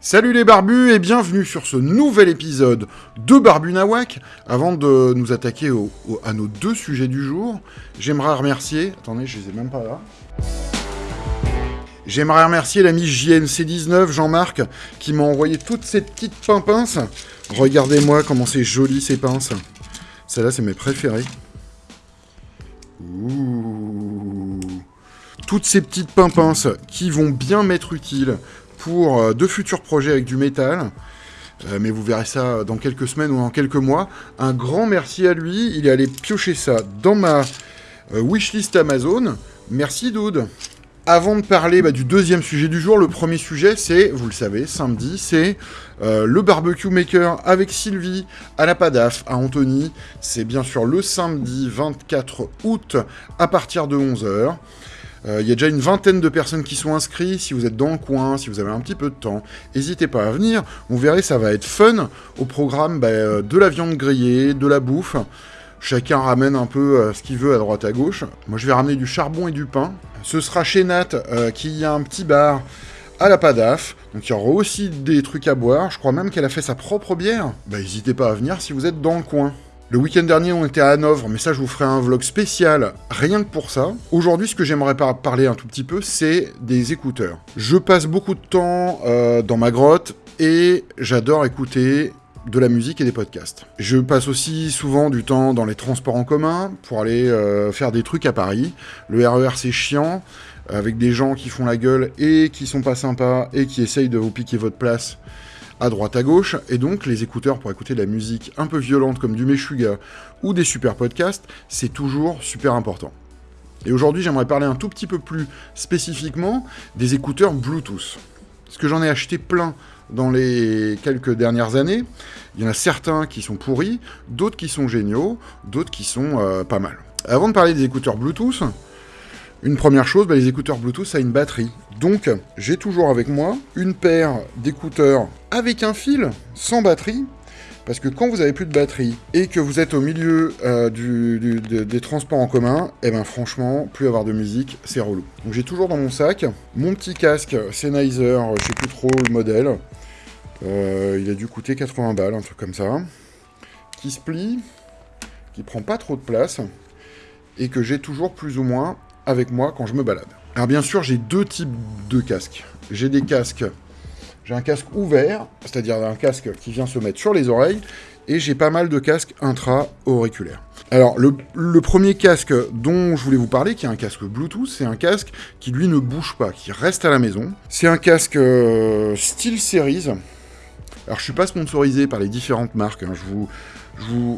Salut les barbus et bienvenue sur ce nouvel épisode de Barbu Nawak. Avant de nous attaquer à nos deux sujets du jour, j'aimerais remercier... Attendez, je les même pas. J'aimerais remercier l'ami JNC19, Jean-Marc, qui m'a envoyé toutes ces petites pimpinces. Regardez-moi comment c'est joli ces pinces. Celles-là, c'est mes préférées. Toutes ces petites pimpinces qui vont bien m'être utiles pour euh, de futurs projets avec du métal. Euh, mais vous verrez ça dans quelques semaines ou dans quelques mois. Un grand merci à lui. Il est allé piocher ça dans ma euh, wishlist Amazon. Merci Dude. Avant de parler bah, du deuxième sujet du jour, le premier sujet, c'est, vous le savez, samedi, c'est le barbecue maker avec Sylvie à la Padaf, à Antony. C'est bien sûr le samedi 24 août à partir de 11h. Euh, il y a déjà une vingtaine de personnes qui sont inscrites. Si vous êtes dans le coin, si vous avez un petit peu de temps, n'hésitez pas à venir. Vous verrez, ça va être fun. Au programme, bah, euh, de la viande grillée, de la bouffe. Chacun ramène un peu euh, ce qu'il veut à droite à gauche. Moi, je vais ramener du charbon et du pain. Ce sera chez Nat, qui a un petit bar à la Padaf. Donc il y aura aussi des trucs à boire. Je crois même qu'elle a fait sa propre bière. Bah n'hésitez pas à venir si vous êtes dans le coin. Le week-end dernier, on était à Hanovre, mais ça, je vous ferai un vlog spécial, rien que pour ça. Aujourd'hui, ce que j'aimerais parler un tout petit peu, c'est des écouteurs. Je passe beaucoup de temps euh, dans ma grotte, et j'adore écouter de la musique et des podcasts. Je passe aussi souvent du temps dans les transports en commun pour aller euh, faire des trucs à Paris. Le RER c'est chiant, avec des gens qui font la gueule et qui sont pas sympas et qui essayent de vous piquer votre place à droite à gauche, et donc les écouteurs pour écouter de la musique un peu violente comme du Meshuga ou des super podcasts, c'est toujours super important. Et aujourd'hui, j'aimerais parler un tout petit peu plus spécifiquement des écouteurs Bluetooth. Parce que j'en ai acheté plein dans les quelques dernières années. Il y en a certains qui sont pourris, d'autres qui sont géniaux, d'autres qui sont euh, pas mal. Avant de parler des écouteurs Bluetooth, une première chose, bah, les écouteurs Bluetooth, ça une batterie. Donc, j'ai toujours avec moi une paire d'écouteurs avec un fil, sans batterie, parce que quand vous avez plus de batterie et que vous êtes au milieu euh, des transports en commun, eh ben franchement, plus avoir de musique, c'est relou. Donc j'ai toujours dans mon sac mon petit casque Sennheiser, je sais plus trop le modèle. Euh, il a dû coûter 80 balles, un truc comme ça. Qui se plie, qui prend pas trop de place, et que j'ai toujours plus ou moins avec moi quand je me balade. Alors bien sûr, j'ai deux types de casques. J'ai des casques... J'ai un casque ouvert, c'est-à-dire un casque qui vient se mettre sur les oreilles, et j'ai pas mal de casques intra-auriculaires. Alors, le, premier casque dont je voulais vous parler, qui est un casque Bluetooth, c'est un casque qui, lui, ne bouge pas, qui reste à la maison. C'est un casque euh, Steel Series. Alors, je suis pas sponsorisé par les différentes marques, hein. je vous,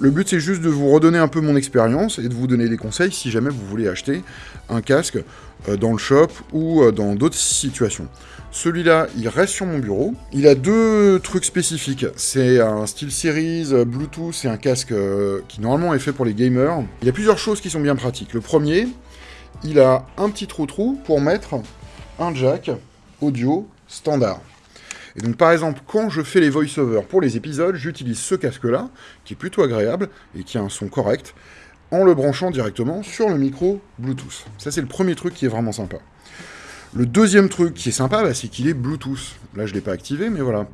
le but, c'est juste de vous redonner un peu mon expérience et de vous donner des conseils si jamais vous voulez acheter un casque euh, dans le shop ou euh, dans d'autres situations. Celui-là, il reste sur mon bureau. Il a deux trucs spécifiques. C'est un style Series euh, Bluetooth, c'est un casque qui normalement est fait pour les gamers. Il y a plusieurs choses qui sont bien pratiques. Le premier, il a un petit trou-trou pour mettre un jack audio standard. Et donc par exemple, quand je fais les voice-over pour les épisodes, j'utilise ce casque-là, qui est plutôt agréable et qui a un son correct, en le branchant directement sur le micro Bluetooth. Ça c'est le premier truc qui est vraiment sympa. Le deuxième truc qui est sympa, bah, c'est qu'il est Bluetooth. Là je ne l'ai pas activé, mais voilà.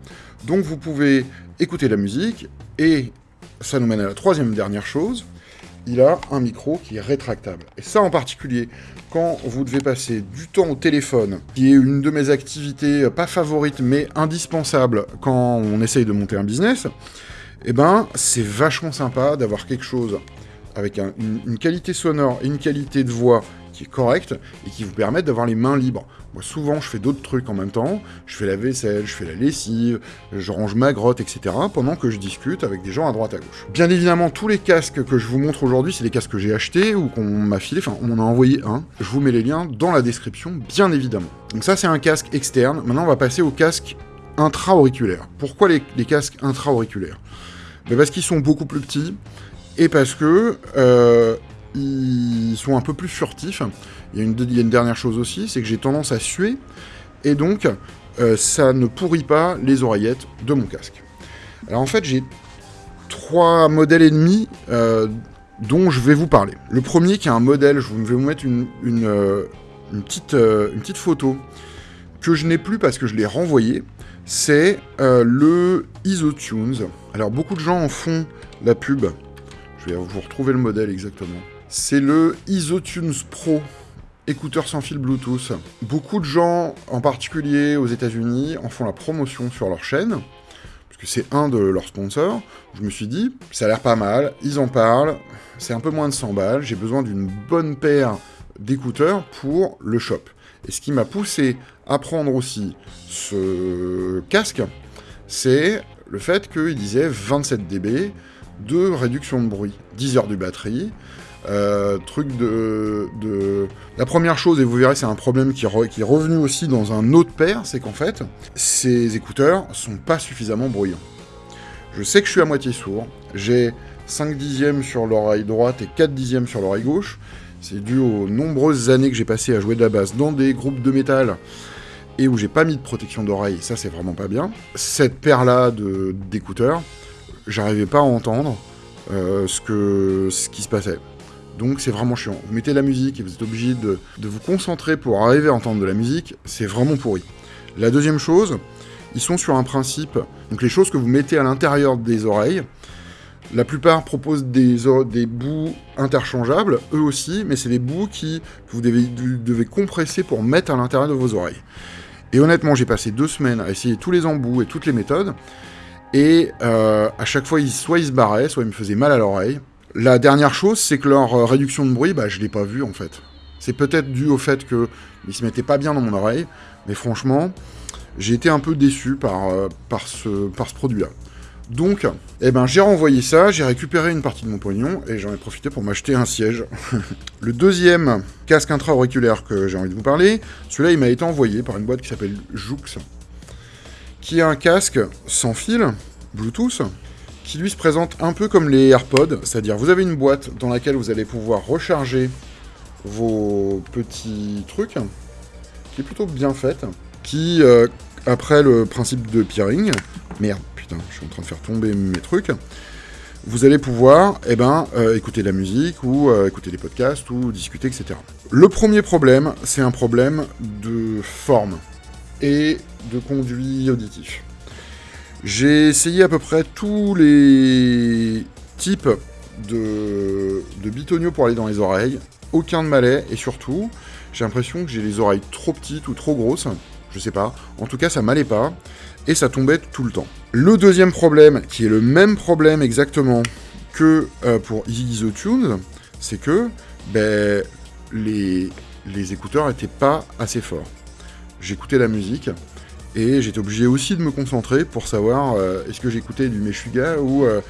Donc vous pouvez écouter la musique, et ça nous mène à la troisième dernière chose, il a un micro qui est rétractable. Et ça en particulier, quand vous devez passer du temps au téléphone, qui est une de mes activités euh, pas favorites mais indispensable quand on essaye de monter un business, eh ben c'est vachement sympa d'avoir quelque chose avec une, qualité sonore et une qualité de voix qui est correcte et qui vous permettent d'avoir les mains libres. Souvent, je fais d'autres trucs en même temps. Je fais la vaisselle, je fais la lessive, je range ma grotte, etc. pendant que je discute avec des gens à droite à gauche. Bien évidemment, tous les casques que je vous montre aujourd'hui, c'est des casques que j'ai achetés ou qu'on m'a filé. Enfin, on m'en a envoyé un. Je vous mets les liens dans la description, bien évidemment. Donc ça, c'est un casque externe. Maintenant, on va passer au casque intra-auriculaire. Pourquoi les, casques intra-auriculaires? Ben Parce qu'ils sont beaucoup plus petits et parce que euh, ils sont un peu plus furtifs. Il y a une, dernière chose aussi, c'est que j'ai tendance à suer, et donc euh, ça ne pourrit pas les oreillettes de mon casque. Alors en fait, j'ai trois modèles et demi, euh, dont je vais vous parler. Le premier qui est un modèle, je vais vous mettre une, petite, une petite photo que je n'ai plus parce que je l'ai renvoyé, c'est le IsoTunes. Alors beaucoup de gens en font la pub, je vais vous retrouver le modèle exactement. C'est le IsoTunes Pro écouteurs sans fil Bluetooth. Beaucoup de gens, en particulier aux États-Unis, en font la promotion sur leur chaîne, puisque c'est un de leurs sponsors. Je me suis dit, ça a l'air pas mal, ils en parlent, c'est un peu moins de 100 balles, j'ai besoin d'une bonne paire d'écouteurs pour le shop. Et ce qui m'a poussé à prendre aussi ce casque, c'est le fait qu'il disait 27 dB de réduction de bruit, 10 heures de batterie, euh, truc de, La première chose, et vous verrez, c'est un problème qui, est revenu aussi dans un autre paire, c'est qu'en fait, ces écouteurs sont pas suffisamment bruyants. Je sais que je suis à moitié sourd, j'ai 5 dixièmes sur l'oreille droite et 4 dixièmes sur l'oreille gauche. C'est dû aux nombreuses années que j'ai passé à jouer de la basse dans des groupes de métal et où j'ai pas mis de protection d'oreille, ça c'est vraiment pas bien. Cette paire-là d'écouteurs, j'arrivais pas à entendre euh, ce, que, ce qui se passait. Donc c'est vraiment chiant. Vous mettez la musique et vous êtes obligé de, vous concentrer pour arriver à entendre de la musique, c'est vraiment pourri. La deuxième chose, ils sont sur un principe, donc les choses que vous mettez à l'intérieur des oreilles, la plupart proposent des, bouts interchangeables, eux aussi, mais c'est des bouts qui, que vous devez, compresser pour mettre à l'intérieur de vos oreilles. Et honnêtement, j'ai passé deux semaines à essayer tous les embouts et toutes les méthodes, et euh, à chaque fois, soit ils se barraient, soit ils me faisaient mal à l'oreille. La dernière chose, c'est que leur euh, réduction de bruit, bah, je l'ai pas vu en fait. C'est peut-être dû au fait qu'ils se mettaient pas bien dans mon oreille, mais franchement, j'ai été un peu déçu par, euh, par ce produit-là. Donc, eh ben, j'ai renvoyé ça, j'ai récupéré une partie de mon pognon, et j'en ai profité pour m'acheter un siège. le deuxième casque intra-auriculaire que j'ai envie de vous parler, celui-là, il m'a été envoyé par une boîte qui s'appelle Joux, qui est un casque sans fil, Bluetooth, qui lui se présente un peu comme les AirPods, c'est-à-dire vous avez une boîte dans laquelle vous allez pouvoir recharger vos petits trucs, qui est plutôt bien faite, qui, euh, après le principe de peering, merde, putain, je suis en train de faire tomber mes trucs, vous allez pouvoir eh ben, euh, écouter de la musique, ou euh, écouter des podcasts, ou discuter, etc. Le premier problème, c'est un problème de forme et de conduit auditif. J'ai essayé à peu près tous les types de, de pour aller dans les oreilles. Aucun de malais, et surtout, j'ai l'impression que j'ai les oreilles trop petites ou trop grosses. Je sais pas. En tout cas, ça m'allait pas. Et ça tombait tout le temps. Le deuxième problème, qui est le même problème exactement que euh, pour EasyTunes, c'est que ben, les, les écouteurs n'étaient pas assez forts. J'écoutais la musique, et j'étais obligé aussi de me concentrer pour savoir euh, est-ce que j'écoutais du Meshuga ou, euh,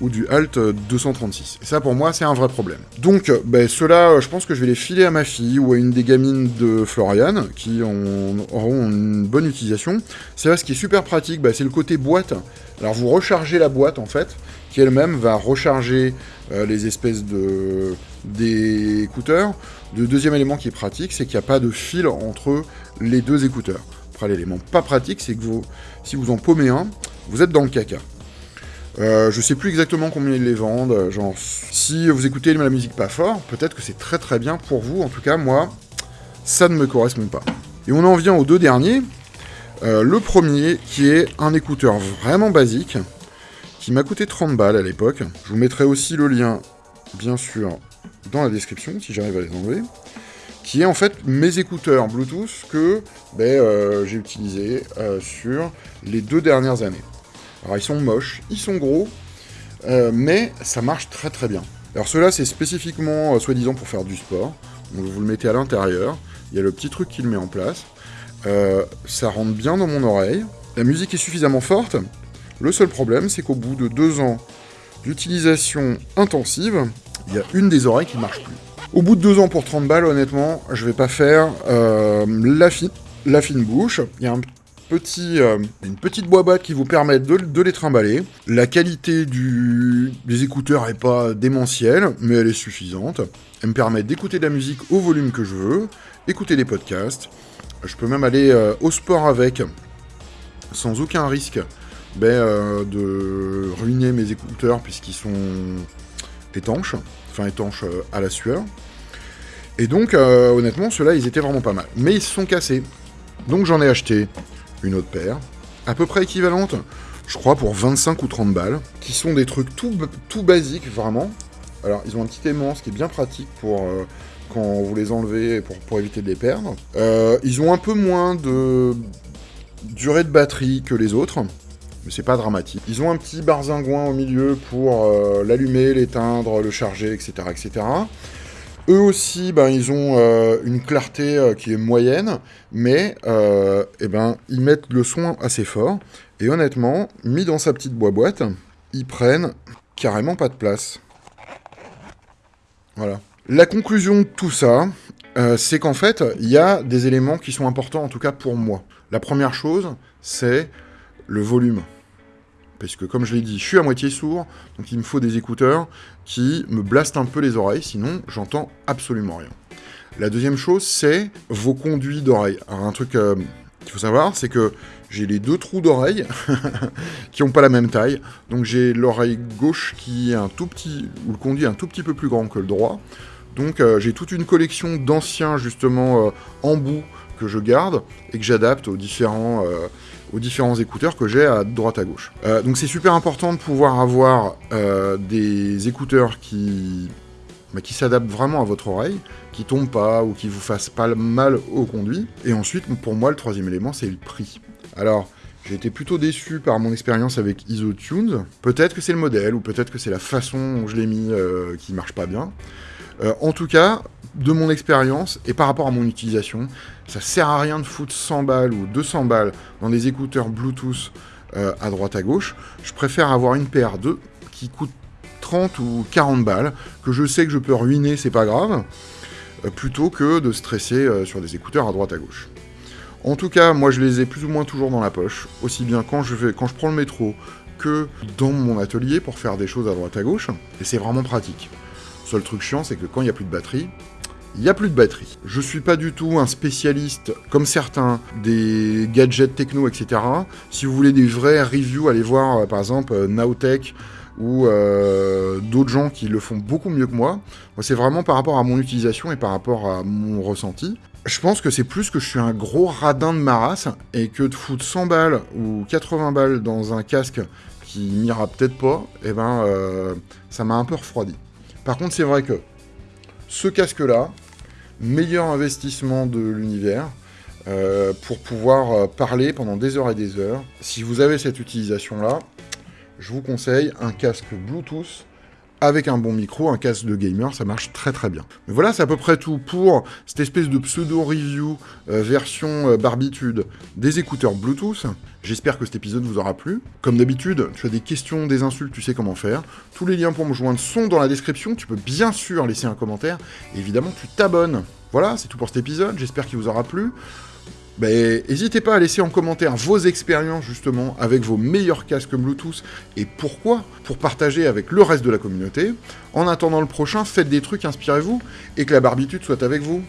ou du Alt 236. Et ça, pour moi, c'est un vrai problème. Donc, ben, ceux-là, je pense que je vais les filer à ma fille ou à une des gamines de Florian, qui auront une bonne utilisation. C'est là, ce qui est super pratique, ben, c'est le côté boîte. Alors, vous rechargez la boîte, en fait, qui elle-même va recharger euh, les espèces de des écouteurs. Le deuxième élément qui est pratique, c'est qu'il n'y a pas de fil entre les deux écouteurs. L'élément pas pratique, c'est que vous, si vous en paumez un, vous êtes dans le caca. Euh, je sais plus exactement combien ils les vendent. Genre, si vous écoutez la musique pas fort, peut-être que c'est très très bien pour vous. En tout cas, moi, ça ne me correspond pas. Et on en vient aux deux derniers. Euh, le premier, qui est un écouteur vraiment basique, qui m'a coûté 30 balles à l'époque. Je vous mettrai aussi le lien, bien sûr, dans la description, si j'arrive à les enlever qui est en fait mes écouteurs Bluetooth que ben, euh, j'ai utilisés euh, sur les deux dernières années. Alors ils sont moches, ils sont gros, euh, mais ça marche très très bien. Alors ceux-là c'est spécifiquement soi-disant pour faire du sport, vous le mettez à l'intérieur, il y a le petit truc qui le met en place, ça rentre bien dans mon oreille, la musique est suffisamment forte, le seul problème c'est qu'au bout de deux ans d'utilisation intensive, il y a une des oreilles qui ne marche plus. Au bout de deux ans pour 30 balles, honnêtement, je vais pas faire euh, la, la, fine bouche. Il y a euh, une petite boîte qui vous permet de, les trimballer. La qualité des écouteurs est pas démentielle, mais elle est suffisante. Elle me permet d'écouter de la musique au volume que je veux, écouter des podcasts. Je peux même aller euh, au sport avec, sans aucun risque ben, de ruiner mes écouteurs puisqu'ils sont étanches. enfin étanches à la sueur. Et donc, honnêtement, ceux-là, ils étaient vraiment pas mal. Mais ils se sont cassés. Donc j'en ai acheté une autre paire, à peu près équivalente, je crois pour 25 ou 30 balles, qui sont des trucs tout, basiques, vraiment. Alors, ils ont un petit aimant, ce qui est bien pratique pour euh, quand vous les enlevez, pour, pour éviter de les perdre. Euh, ils ont un peu moins de durée de batterie que les autres, mais c'est pas dramatique. Ils ont un petit barzingouin au milieu pour euh, l'allumer, l'éteindre, le charger, etc., etc. Eux aussi, ben, ils ont euh, une clarté euh, qui est moyenne, mais eh ben, ils mettent le son assez fort. Et honnêtement, mis dans sa petite boîte, ils prennent carrément pas de place. Voilà. La conclusion de tout ça, c'est qu'en fait, il y a des éléments qui sont importants, en tout cas pour moi. La première chose, c'est le volume parce que comme je l'ai dit, je suis à moitié sourd, donc il me faut des écouteurs qui me blastent un peu les oreilles, sinon j'entends absolument rien. La deuxième chose, c'est vos conduits d'oreilles. Alors un truc euh, qu'il faut savoir, c'est que j'ai les deux trous d'oreilles qui n'ont pas la même taille. Donc j'ai l'oreille gauche qui est un tout petit, ou le conduit un tout petit peu plus grand que le droit. Donc euh, j'ai toute une collection d'anciens justement euh, embouts que je garde et que j'adapte aux différents aux différents écouteurs que j'ai à droite à gauche. Euh, donc c'est super important de pouvoir avoir euh, des écouteurs qui, bah, qui s'adaptent vraiment à votre oreille, qui tombent pas ou qui vous fassent pas mal au conduit. Et ensuite, pour moi, le troisième élément, c'est le prix. Alors, j'ai été plutôt déçu par mon expérience avec IsoTunes. Peut-être que c'est le modèle, ou peut-être que c'est la façon dont je l'ai mis euh, qui marche pas bien. En tout cas, de mon expérience et par rapport à mon utilisation, ça sert à rien de foutre 100 balles ou 200 balles dans des écouteurs Bluetooth euh, à droite à gauche. Je préfère avoir une paire de qui coûte 30 ou 40 balles, que je sais que je peux ruiner, c'est pas grave, euh, plutôt que de stresser euh, sur des écouteurs à droite à gauche. En tout cas, moi je les ai plus ou moins toujours dans la poche, aussi bien quand je, vais, quand je prends le métro que dans mon atelier pour faire des choses à droite à gauche, et c'est vraiment pratique. Seul truc chiant, c'est que quand il n'y a plus de batterie, il n'y a plus de batterie. Je suis pas du tout un spécialiste, comme certains, des gadgets techno, etc. Si vous voulez des vrais reviews, allez voir euh, par exemple euh, Nowtech ou euh, d'autres gens qui le font beaucoup mieux que moi. Moi, c'est vraiment par rapport à mon utilisation et par rapport à mon ressenti. Je pense que c'est plus que je suis un gros radin de ma et que de foutre 100 balles ou 80 balles dans un casque qui m'ira peut-être pas, eh ben, ça m'a un peu refroidi. Par contre, c'est vrai que ce casque-là, meilleur investissement de l'univers euh, pour pouvoir euh, parler pendant des heures et des heures. Si vous avez cette utilisation-là, je vous conseille un casque Bluetooth avec un bon micro, un casque de gamer, ça marche très très bien. Voilà, c'est à peu près tout pour cette espèce de pseudo-review euh, version barbitude des écouteurs Bluetooth. J'espère que cet épisode vous aura plu. Comme d'habitude, tu as des questions, des insultes, tu sais comment faire. Tous les liens pour me joindre sont dans la description. Tu peux bien sûr laisser un commentaire. Évidemment, tu t'abonnes. Voilà, c'est tout pour cet épisode. J'espère qu'il vous aura plu. Ben, n'hésitez pas à laisser en commentaire vos expériences justement avec vos meilleurs casques Bluetooth et pourquoi, pour partager avec le reste de la communauté. En attendant le prochain, faites des trucs, inspirez-vous et que la barbitude soit avec vous.